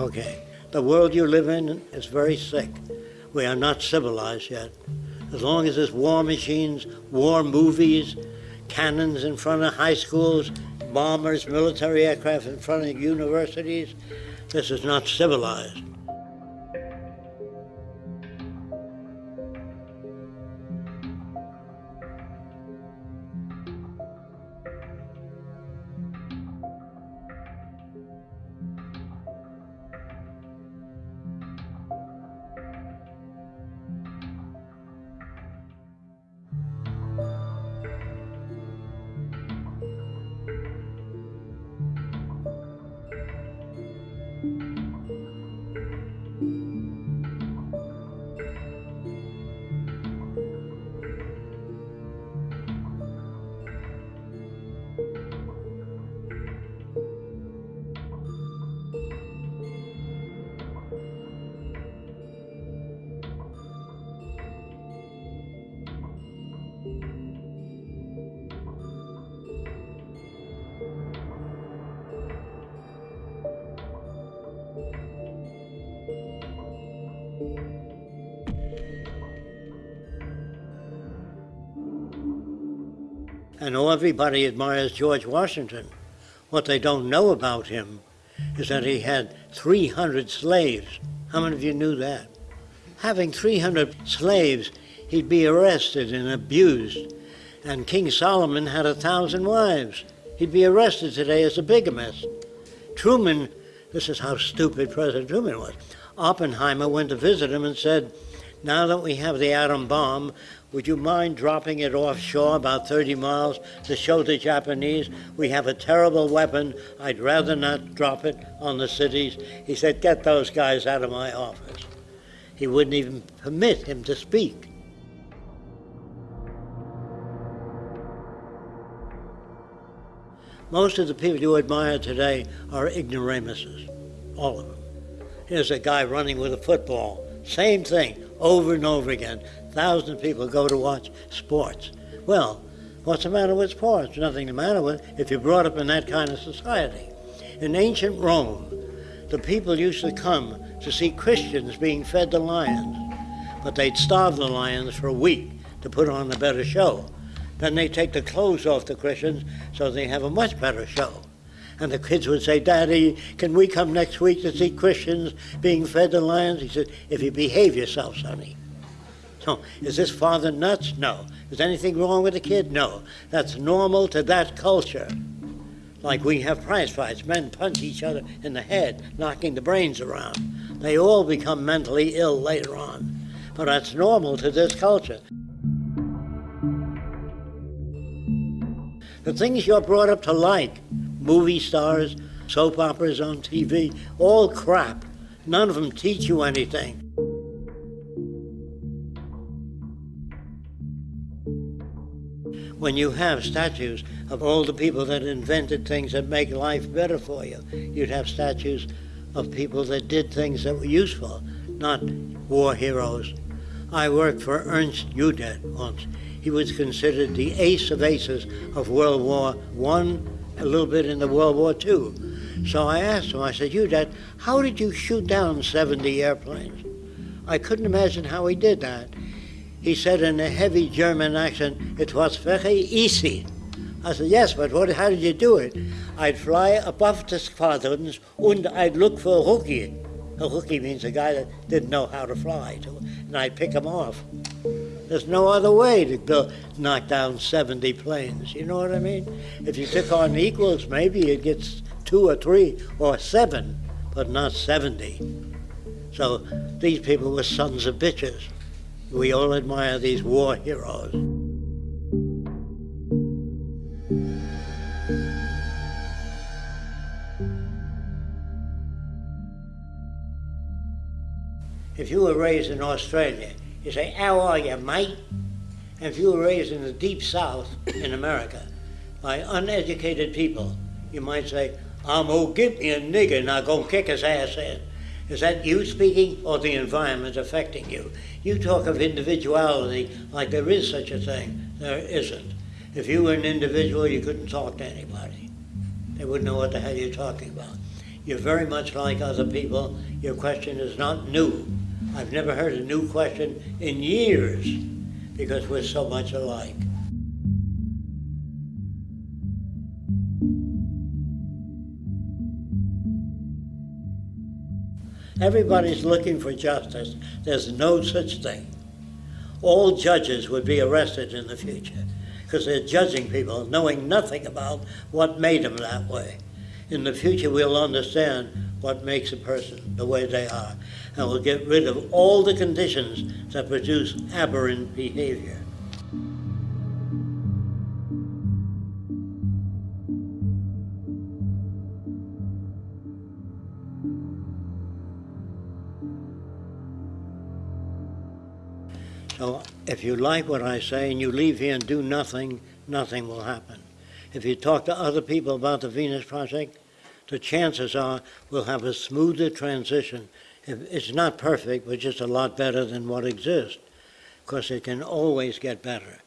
Okay. The world you live in is very sick. We are not civilized yet. As long as there's war machines, war movies, cannons in front of high schools, bombers, military aircraft in front of universities, this is not civilized. And everybody admires George Washington. What they don't know about him is that he had 300 slaves. How many of you knew that? Having 300 slaves, he'd be arrested and abused. And King Solomon had a thousand wives. He'd be arrested today as a bigamist. Truman, this is how stupid President Truman was. Oppenheimer went to visit him and said, now that we have the atom bomb, would you mind dropping it offshore about 30 miles to show the Japanese we have a terrible weapon? I'd rather not drop it on the cities. He said, Get those guys out of my office. He wouldn't even permit him to speak. Most of the people you admire today are ignoramuses, all of them. Here's a guy running with a football. Same thing, over and over again. Thousands of people go to watch sports. Well, what's the matter with sports? Nothing the matter with if you're brought up in that kind of society. In ancient Rome, the people used to come to see Christians being fed to lions, but they'd starve the lions for a week to put on a better show. Then they take the clothes off the Christians so they have a much better show. And the kids would say, Daddy, can we come next week to see Christians being fed to lions? He said, if you behave yourself, sonny. So, is this father nuts? No. Is anything wrong with the kid? No. That's normal to that culture. Like we have prize fights, men punch each other in the head, knocking the brains around. They all become mentally ill later on. But that's normal to this culture. The things you're brought up to like, movie stars, soap operas on TV, all crap. None of them teach you anything. when you have statues of all the people that invented things that make life better for you. You'd have statues of people that did things that were useful, not war heroes. I worked for Ernst Udet once. He was considered the ace of aces of World War One, a little bit in the World War Two. So I asked him, I said, Udet, how did you shoot down 70 airplanes? I couldn't imagine how he did that. He said in a heavy German accent, it was very easy. I said, yes, but what, how did you do it? I'd fly above the squadrons and I'd look for a rookie. A rookie means a guy that didn't know how to fly, and I'd pick him off. There's no other way to go knock down 70 planes. You know what I mean? If you took on equals, maybe it gets two or three or seven, but not 70. So these people were sons of bitches. We all admire these war heroes. If you were raised in Australia, you say, how are you, mate? And if you were raised in the deep south in America by uneducated people, you might say, I'm gonna get me a nigger and I'm gonna kick his ass in. Is that you speaking or the environment affecting you? You talk of individuality like there is such a thing. There isn't. If you were an individual, you couldn't talk to anybody. They wouldn't know what the hell you're talking about. You're very much like other people. Your question is not new. I've never heard a new question in years because we're so much alike. Everybody's looking for justice. There's no such thing. All judges would be arrested in the future because they're judging people knowing nothing about what made them that way. In the future, we'll understand what makes a person the way they are, and we'll get rid of all the conditions that produce aberrant behavior. So if you like what I say and you leave here and do nothing, nothing will happen. If you talk to other people about the Venus Project, the chances are we'll have a smoother transition. It's not perfect, but just a lot better than what exists. Because it can always get better.